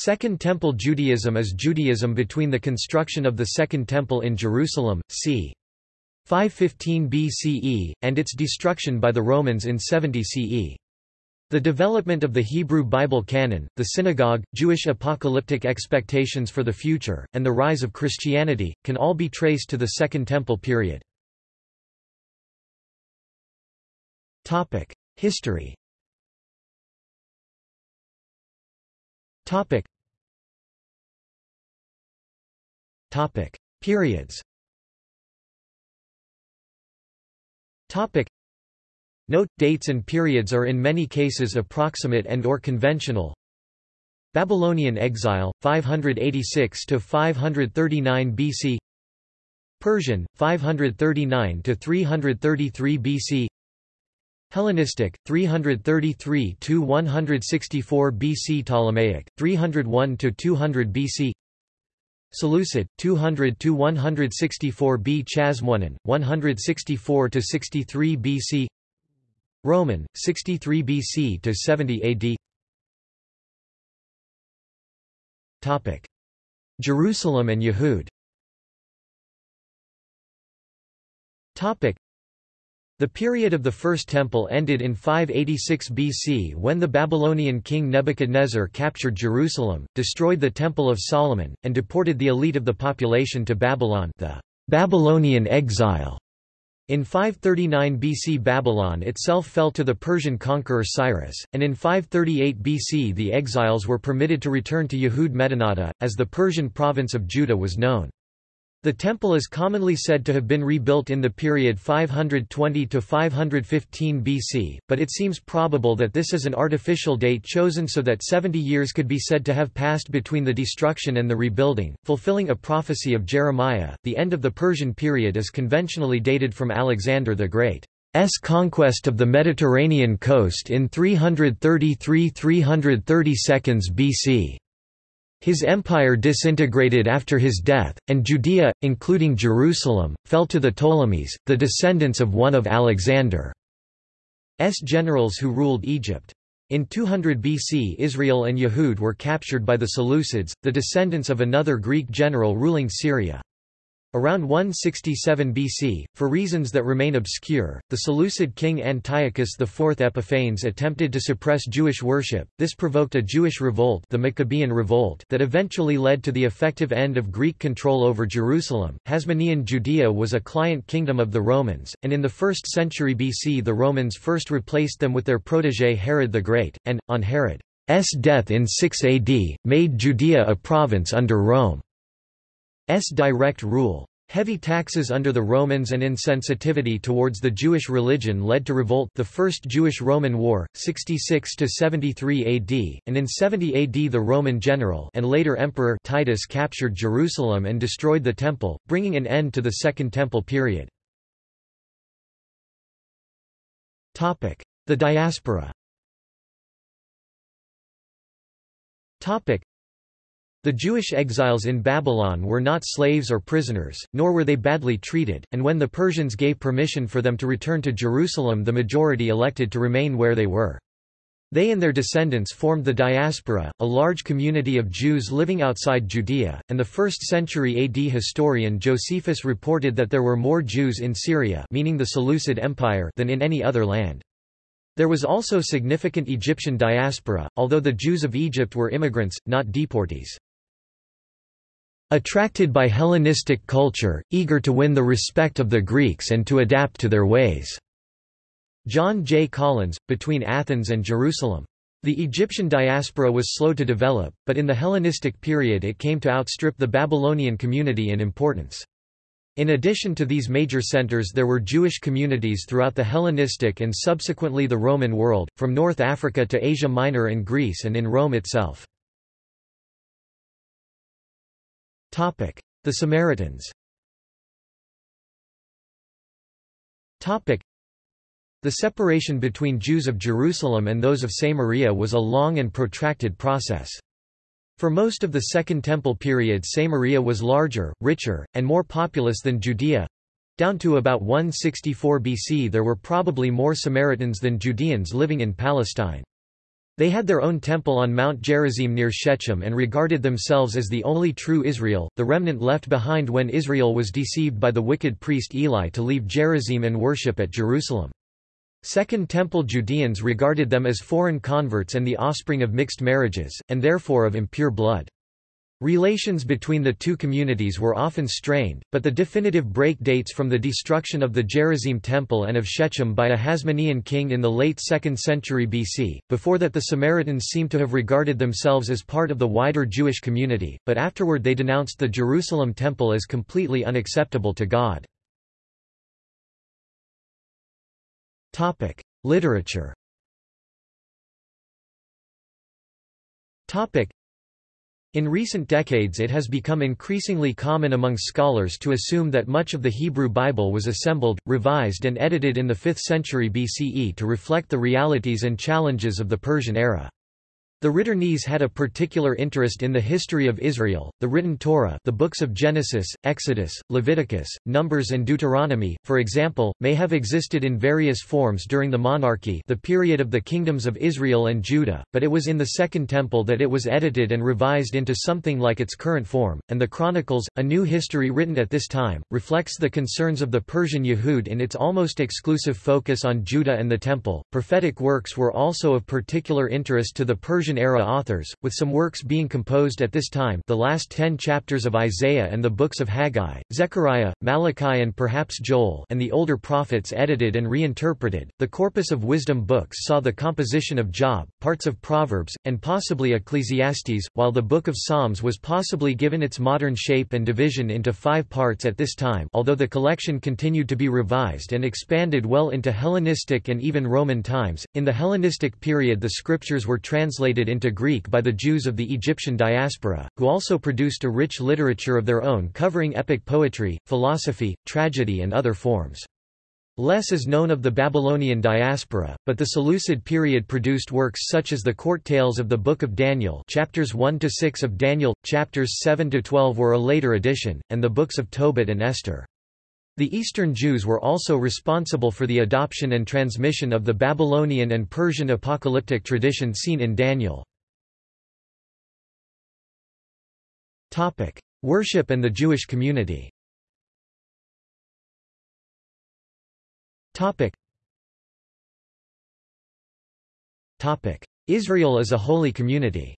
Second Temple Judaism is Judaism between the construction of the Second Temple in Jerusalem, c. 515 BCE, and its destruction by the Romans in 70 CE. The development of the Hebrew Bible canon, the synagogue, Jewish apocalyptic expectations for the future, and the rise of Christianity, can all be traced to the Second Temple period. History Periods. Note, dates and periods are in many cases approximate and or conventional. Babylonian exile, 586–539 BC Persian, 539–333 BC Hellenistic, 333 to 164 BC Ptolemaic, 301 to 200 BC Seleucid, 200 to 164 B Hasmonean, 164 to 63 BC Roman, 63 BC to 70 AD. Topic: Jerusalem and Yehud. Topic: The period of the First Temple ended in 586 BC when the Babylonian king Nebuchadnezzar captured Jerusalem, destroyed the Temple of Solomon, and deported the elite of the population to Babylon the Babylonian exile. In 539 BC Babylon itself fell to the Persian conqueror Cyrus, and in 538 BC the exiles were permitted to return to Yehud Medinata, as the Persian province of Judah was known. The temple is commonly said to have been rebuilt in the period 520 to 515 BC, but it seems probable that this is an artificial date chosen so that 70 years could be said to have passed between the destruction and the rebuilding, fulfilling a prophecy of Jeremiah. The end of the Persian period is conventionally dated from Alexander the Great's conquest of the Mediterranean coast in 333–332 BC. His empire disintegrated after his death, and Judea, including Jerusalem, fell to the Ptolemies, the descendants of one of Alexander's generals who ruled Egypt. In 200 BC Israel and Yehud were captured by the Seleucids, the descendants of another Greek general ruling Syria. Around 167 BC, for reasons that remain obscure, the Seleucid king Antiochus IV Epiphanes attempted to suppress Jewish worship. This provoked a Jewish revolt, the Maccabean Revolt, that eventually led to the effective end of Greek control over Jerusalem. Hasmonean Judea was a client kingdom of the Romans, and in the 1st century BC the Romans first replaced them with their protégé Herod the Great, and, on Herod's death in 6 AD, made Judea a province under Rome. S direct rule. Heavy taxes under the Romans and insensitivity towards the Jewish religion led to revolt the First Jewish-Roman War, 66–73 AD, and in 70 AD the Roman general and later emperor Titus captured Jerusalem and destroyed the Temple, bringing an end to the Second Temple period. The diaspora the Jewish exiles in Babylon were not slaves or prisoners, nor were they badly treated, and when the Persians gave permission for them to return to Jerusalem the majority elected to remain where they were. They and their descendants formed the diaspora, a large community of Jews living outside Judea, and the 1st century AD historian Josephus reported that there were more Jews in Syria meaning the Seleucid Empire than in any other land. There was also significant Egyptian diaspora, although the Jews of Egypt were immigrants, not deportees. Attracted by Hellenistic culture, eager to win the respect of the Greeks and to adapt to their ways. John J. Collins, Between Athens and Jerusalem. The Egyptian diaspora was slow to develop, but in the Hellenistic period it came to outstrip the Babylonian community in importance. In addition to these major centers there were Jewish communities throughout the Hellenistic and subsequently the Roman world, from North Africa to Asia Minor and Greece and in Rome itself. The Samaritans the separation between Jews of Jerusalem and those of Samaria was a long and protracted process. For most of the Second Temple period Samaria was larger, richer, and more populous than Judea. Down to about 164 BC there were probably more Samaritans than Judeans living in Palestine. They had their own temple on Mount Gerizim near Shechem and regarded themselves as the only true Israel, the remnant left behind when Israel was deceived by the wicked priest Eli to leave Gerizim and worship at Jerusalem. Second Temple Judeans regarded them as foreign converts and the offspring of mixed marriages, and therefore of impure blood. Relations between the two communities were often strained, but the definitive break dates from the destruction of the Gerizim temple and of Shechem by a Hasmonean king in the late 2nd century BC. Before that the Samaritans seem to have regarded themselves as part of the wider Jewish community, but afterward they denounced the Jerusalem temple as completely unacceptable to God. Literature in recent decades it has become increasingly common among scholars to assume that much of the Hebrew Bible was assembled, revised and edited in the 5th century BCE to reflect the realities and challenges of the Persian era. The Ritternes had a particular interest in the history of Israel. The written Torah, the books of Genesis, Exodus, Leviticus, Numbers and Deuteronomy, for example, may have existed in various forms during the monarchy, the period of the kingdoms of Israel and Judah, but it was in the Second Temple that it was edited and revised into something like its current form, and the Chronicles, a new history written at this time, reflects the concerns of the Persian Yehud in its almost exclusive focus on Judah and the Temple. Prophetic works were also of particular interest to the Persian Persian-era authors, with some works being composed at this time the last ten chapters of Isaiah and the books of Haggai, Zechariah, Malachi and perhaps Joel and the older prophets edited and reinterpreted. The corpus of wisdom books saw the composition of Job, parts of Proverbs, and possibly Ecclesiastes, while the Book of Psalms was possibly given its modern shape and division into five parts at this time although the collection continued to be revised and expanded well into Hellenistic and even Roman times. In the Hellenistic period the scriptures were translated translated into Greek by the Jews of the Egyptian diaspora, who also produced a rich literature of their own covering epic poetry, philosophy, tragedy and other forms. Less is known of the Babylonian diaspora, but the Seleucid period produced works such as the court tales of the Book of Daniel chapters 1 to 6 of Daniel, chapters 7 to 12 were a later addition, and the books of Tobit and Esther. The Eastern Jews were also responsible for the adoption and transmission of the Babylonian and Persian apocalyptic tradition seen in Daniel. Worship and the Jewish community. Israel as a holy community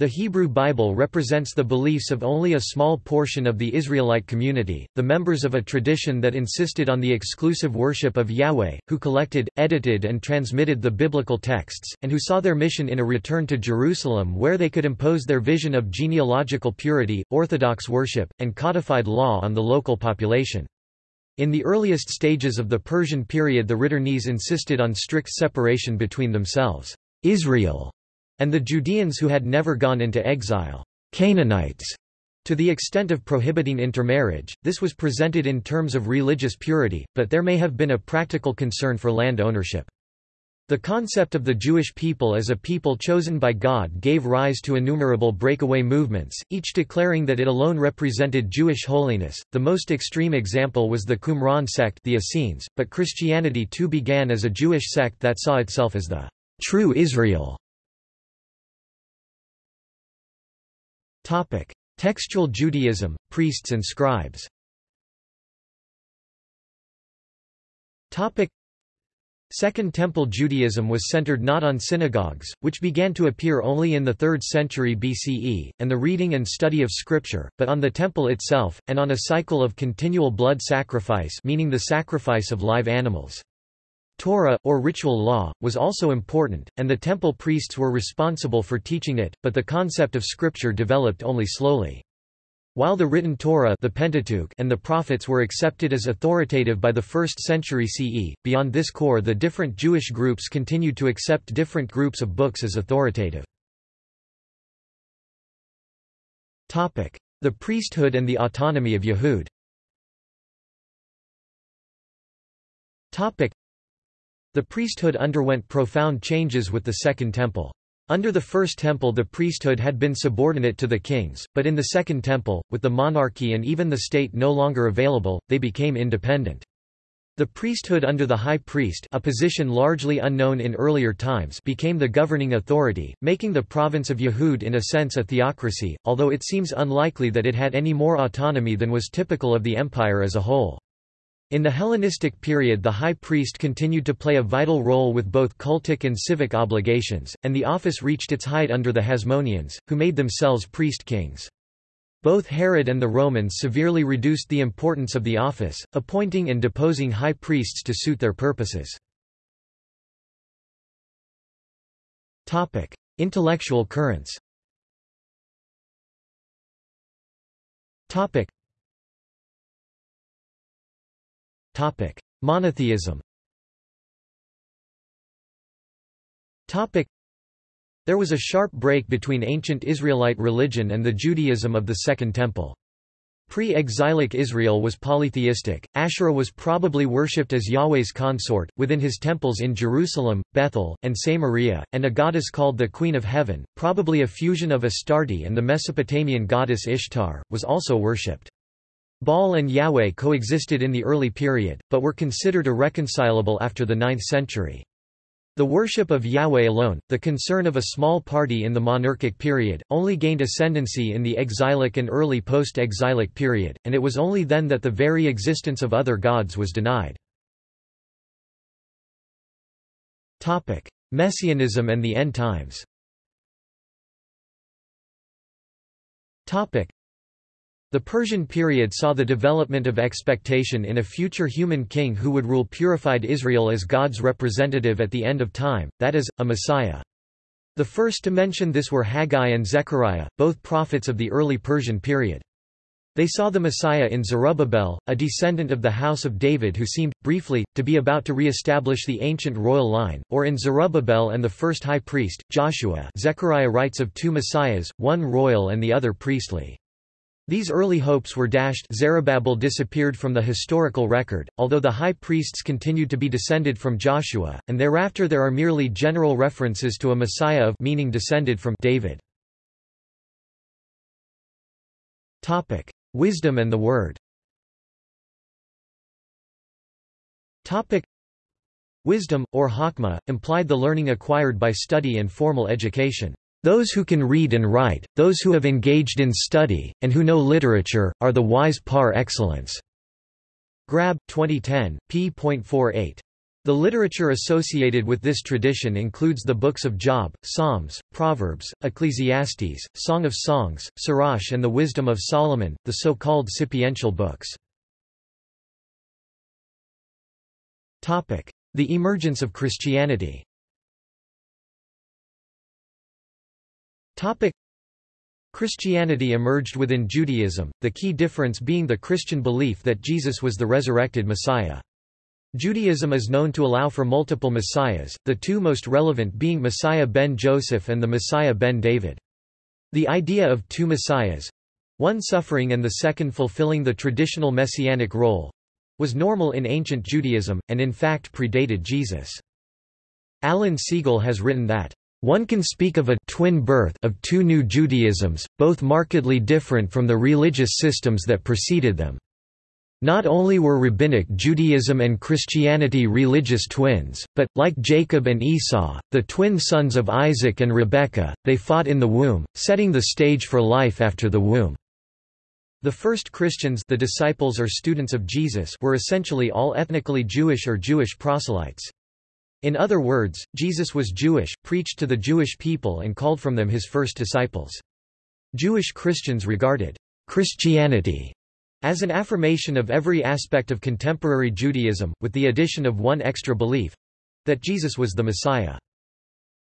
the Hebrew Bible represents the beliefs of only a small portion of the Israelite community, the members of a tradition that insisted on the exclusive worship of Yahweh, who collected, edited and transmitted the biblical texts, and who saw their mission in a return to Jerusalem where they could impose their vision of genealogical purity, orthodox worship, and codified law on the local population. In the earliest stages of the Persian period the Ritternes insisted on strict separation between themselves. Israel and the Judeans who had never gone into exile, Canaanites, to the extent of prohibiting intermarriage, this was presented in terms of religious purity, but there may have been a practical concern for land ownership. The concept of the Jewish people as a people chosen by God gave rise to innumerable breakaway movements, each declaring that it alone represented Jewish holiness. The most extreme example was the Qumran sect, the Essenes, but Christianity too began as a Jewish sect that saw itself as the true Israel Topic: Textual Judaism, priests and scribes. Topic: Second Temple Judaism was centered not on synagogues, which began to appear only in the 3rd century BCE, and the reading and study of scripture, but on the temple itself, and on a cycle of continual blood sacrifice meaning the sacrifice of live animals. Torah, or ritual law, was also important, and the temple priests were responsible for teaching it, but the concept of scripture developed only slowly. While the written Torah the Pentateuch and the prophets were accepted as authoritative by the 1st century CE, beyond this core the different Jewish groups continued to accept different groups of books as authoritative. The priesthood and the autonomy of Yehud the priesthood underwent profound changes with the Second Temple. Under the First Temple the priesthood had been subordinate to the kings, but in the Second Temple, with the monarchy and even the state no longer available, they became independent. The priesthood under the high priest a position largely unknown in earlier times became the governing authority, making the province of Yehud in a sense a theocracy, although it seems unlikely that it had any more autonomy than was typical of the empire as a whole. In the Hellenistic period the high priest continued to play a vital role with both cultic and civic obligations, and the office reached its height under the Hasmoneans, who made themselves priest-kings. Both Herod and the Romans severely reduced the importance of the office, appointing and deposing high priests to suit their purposes. Intellectual currents Monotheism there was a sharp break between ancient Israelite religion and the Judaism of the Second Temple. Pre-exilic Israel was polytheistic, Asherah was probably worshipped as Yahweh's consort, within his temples in Jerusalem, Bethel, and Samaria, and a goddess called the Queen of Heaven, probably a fusion of Astarte and the Mesopotamian goddess Ishtar, was also worshipped. Baal and Yahweh coexisted in the early period, but were considered irreconcilable after the 9th century. The worship of Yahweh alone, the concern of a small party in the monarchic period, only gained ascendancy in the exilic and early post-exilic period, and it was only then that the very existence of other gods was denied. Messianism and the End Times the Persian period saw the development of expectation in a future human king who would rule purified Israel as God's representative at the end of time, that is, a Messiah. The first to mention this were Haggai and Zechariah, both prophets of the early Persian period. They saw the Messiah in Zerubbabel, a descendant of the house of David who seemed, briefly, to be about to re-establish the ancient royal line, or in Zerubbabel and the first high priest, Joshua Zechariah writes of two messiahs, one royal and the other priestly. These early hopes were dashed Zerubbabel disappeared from the historical record, although the high priests continued to be descended from Joshua, and thereafter there are merely general references to a Messiah of meaning descended from David. Topic. Wisdom and the Word Topic. Wisdom, or Hakma, implied the learning acquired by study and formal education. Those who can read and write, those who have engaged in study, and who know literature, are the wise par excellence." Grabbe, 2010, p.48. The literature associated with this tradition includes the books of Job, Psalms, Proverbs, Ecclesiastes, Song of Songs, Sirach and the Wisdom of Solomon, the so-called sapiential books. The emergence of Christianity Christianity emerged within Judaism, the key difference being the Christian belief that Jesus was the resurrected Messiah. Judaism is known to allow for multiple messiahs, the two most relevant being Messiah ben Joseph and the Messiah ben David. The idea of two messiahs—one suffering and the second fulfilling the traditional messianic role—was normal in ancient Judaism, and in fact predated Jesus. Alan Segal has written that one can speak of a twin birth of two new Judaisms, both markedly different from the religious systems that preceded them. Not only were Rabbinic Judaism and Christianity religious twins, but, like Jacob and Esau, the twin sons of Isaac and Rebekah, they fought in the womb, setting the stage for life after the womb. The first Christians the disciples or students of Jesus were essentially all ethnically Jewish or Jewish proselytes. In other words, Jesus was Jewish, preached to the Jewish people and called from them his first disciples. Jewish Christians regarded Christianity as an affirmation of every aspect of contemporary Judaism, with the addition of one extra belief—that Jesus was the Messiah.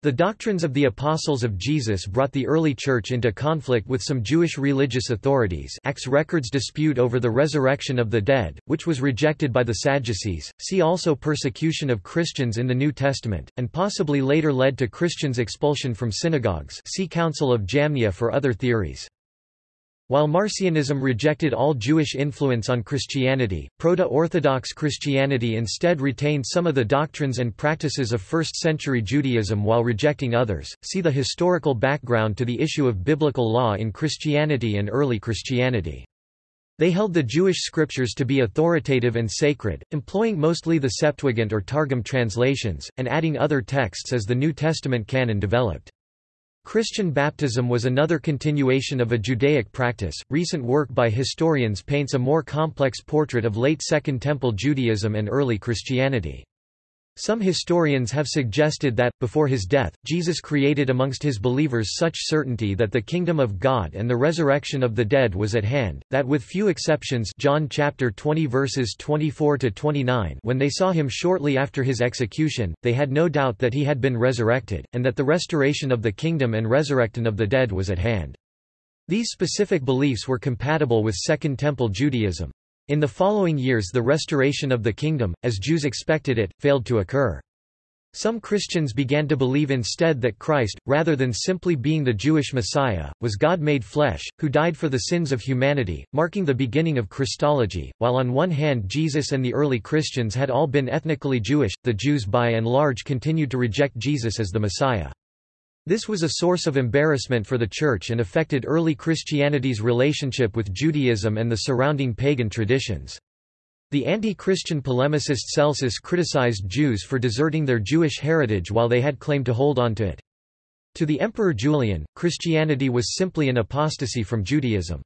The doctrines of the Apostles of Jesus brought the early Church into conflict with some Jewish religious authorities Acts records dispute over the resurrection of the dead, which was rejected by the Sadducees, see also persecution of Christians in the New Testament, and possibly later led to Christians' expulsion from synagogues see Council of Jamnia for other theories. While Marcionism rejected all Jewish influence on Christianity, Proto-Orthodox Christianity instead retained some of the doctrines and practices of first-century Judaism while rejecting others. See the historical background to the issue of biblical law in Christianity and early Christianity. They held the Jewish scriptures to be authoritative and sacred, employing mostly the Septuagint or Targum translations, and adding other texts as the New Testament canon developed. Christian baptism was another continuation of a Judaic practice. Recent work by historians paints a more complex portrait of late Second Temple Judaism and early Christianity. Some historians have suggested that, before his death, Jesus created amongst his believers such certainty that the kingdom of God and the resurrection of the dead was at hand, that with few exceptions John chapter 20 verses 24 to 29 when they saw him shortly after his execution, they had no doubt that he had been resurrected, and that the restoration of the kingdom and resurrection of the dead was at hand. These specific beliefs were compatible with Second Temple Judaism. In the following years the restoration of the kingdom, as Jews expected it, failed to occur. Some Christians began to believe instead that Christ, rather than simply being the Jewish Messiah, was God made flesh, who died for the sins of humanity, marking the beginning of Christology. While on one hand Jesus and the early Christians had all been ethnically Jewish, the Jews by and large continued to reject Jesus as the Messiah. This was a source of embarrassment for the Church and affected early Christianity's relationship with Judaism and the surrounding pagan traditions. The anti-Christian polemicist Celsus criticized Jews for deserting their Jewish heritage while they had claimed to hold on to it. To the Emperor Julian, Christianity was simply an apostasy from Judaism.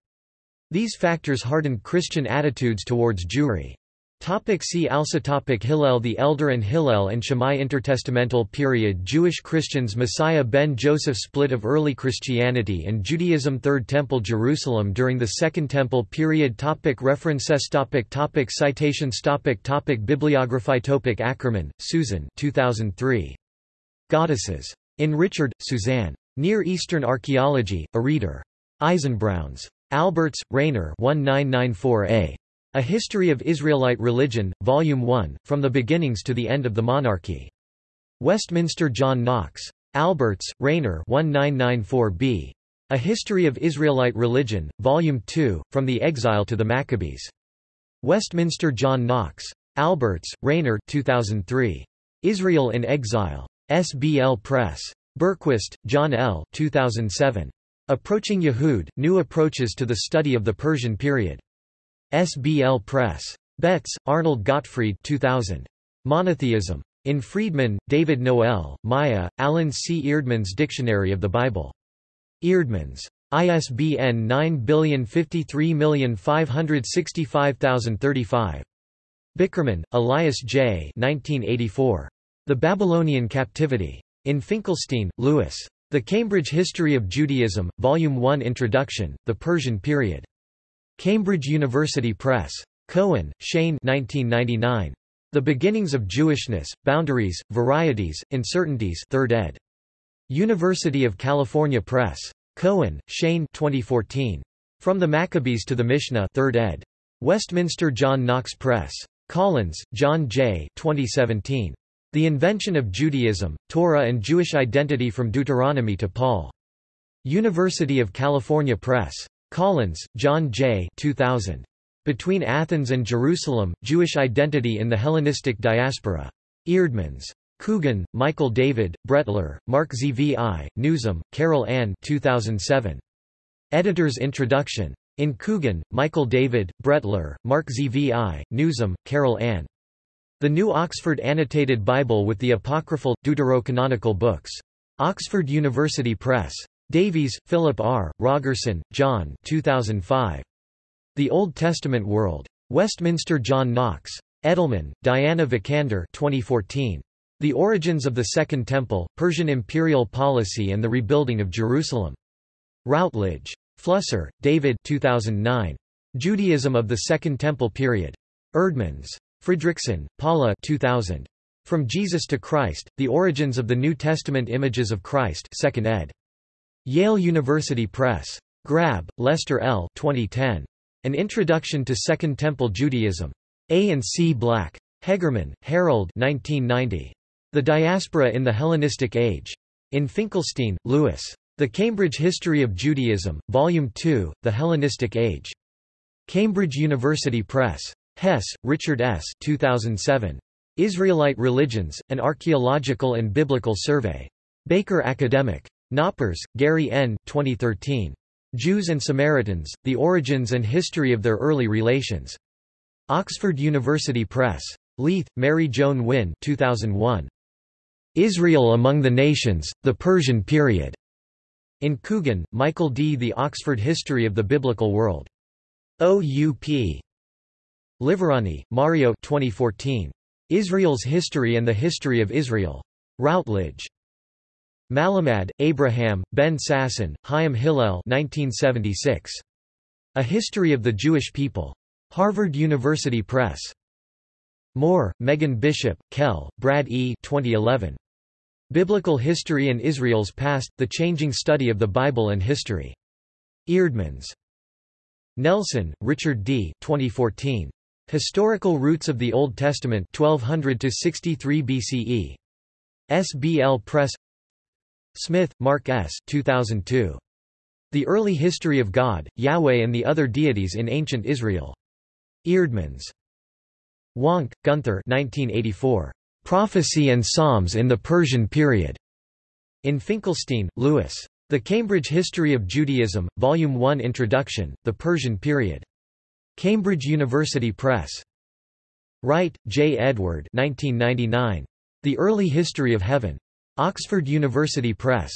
These factors hardened Christian attitudes towards Jewry. Topic see also topic Hillel the Elder and Hillel and Shammai Intertestamental period Jewish Christians Messiah ben Joseph Split of early Christianity and Judaism Third Temple Jerusalem during the Second Temple period topic References topic topic Citations topic topic Bibliography topic Ackerman, Susan 2003. Goddesses. In Richard, Suzanne. Near Eastern Archaeology, a reader. Eisenbrauns. Albertz, Rainer 1994a. A History of Israelite Religion, Volume 1, From the Beginnings to the End of the Monarchy. Westminster John Knox. Albertz, Rainer 1994b. A History of Israelite Religion, Volume 2, From the Exile to the Maccabees. Westminster John Knox. Albertz, Rainer 2003. Israel in Exile. SBL Press. Berquist, John L. 2007. Approaching Yehud, New Approaches to the Study of the Persian Period. SBL Press. Betz, Arnold Gottfried 2000. Monotheism. In Freedman, David Noel, Maya, Allen C. Eerdmans Dictionary of the Bible. Eerdmans. ISBN 9053565035. Bickerman, Elias J. 1984. The Babylonian Captivity. In Finkelstein, Lewis. The Cambridge History of Judaism, Volume 1 Introduction, The Persian Period. Cambridge University Press. Cohen, Shaye 1999. The Beginnings of Jewishness, Boundaries, Varieties, Uncertainties 3rd ed. University of California Press. Cohen, Shaye 2014. From the Maccabees to the Mishnah 3rd ed. Westminster John Knox Press. Collins, John J. 2017. The Invention of Judaism, Torah and Jewish Identity from Deuteronomy to Paul. University of California Press. Collins, John J. 2000. Between Athens and Jerusalem, Jewish Identity in the Hellenistic Diaspora. Eerdmans. Coogan, Michael David, Brettler, Mark Zvi, Newsom, Carol Ann 2007. Editor's Introduction. In Coogan, Michael David, Brettler, Mark Zvi, Newsom, Carol Ann. The New Oxford Annotated Bible with the Apocryphal, Deuterocanonical Books. Oxford University Press. Davies, Philip R., Rogerson, John 2005. The Old Testament World. Westminster John Knox. Edelman, Diana Vikander 2014. The Origins of the Second Temple, Persian Imperial Policy and the Rebuilding of Jerusalem. Routledge. Flusser, David 2009. Judaism of the Second Temple Period. Eerdmans. Fredriksen, Paula 2000. From Jesus to Christ, The Origins of the New Testament Images of Christ 2nd ed. Yale University Press. Grabbe, Lester L. 2010. An Introduction to Second Temple Judaism. A and C Black. Hegermann, Harold 1990. The Diaspora in the Hellenistic Age. In Finkelstein, Lewis. The Cambridge History of Judaism, Volume 2, The Hellenistic Age. Cambridge University Press. Hess, Richard S. 2007. Israelite Religions, An Archaeological and Biblical Survey. Baker Academic. Knoppers, Gary N. 2013. Jews and Samaritans, The Origins and History of Their Early Relations. Oxford University Press. Leith, Mary Joan Winn 2001. Israel Among the Nations, The Persian Period. In Coogan, Michael D. The Oxford History of the Biblical World. OUP. Liverani, Mario 2014. Israel's History and the History of Israel. Routledge. Malamat, Abraham, Ben Sasson, Chaim Hillel 1976. A History of the Jewish People. Harvard University Press. Moore, Megan Bishop, Kelle, Brad E. 2011. Biblical History and Israel's Past, The Changing Study of the Bible and History. Eerdmans. Nelson, Richard D. 2014. Historical Roots of the Old Testament 1200 to 63 BCE. SBL Press Smith, Mark S. 2002. The Early History of God, Yahweh and the Other Deities in Ancient Israel. Eerdmans. Wanke, Gunther 1984. Prophecy and Psalms in the Persian Period. In Finkelstein, Lewis. The Cambridge History of Judaism, Volume 1 Introduction, The Persian Period. Cambridge University Press. Wright, J. Edward 1999. The Early History of Heaven. Oxford University Press.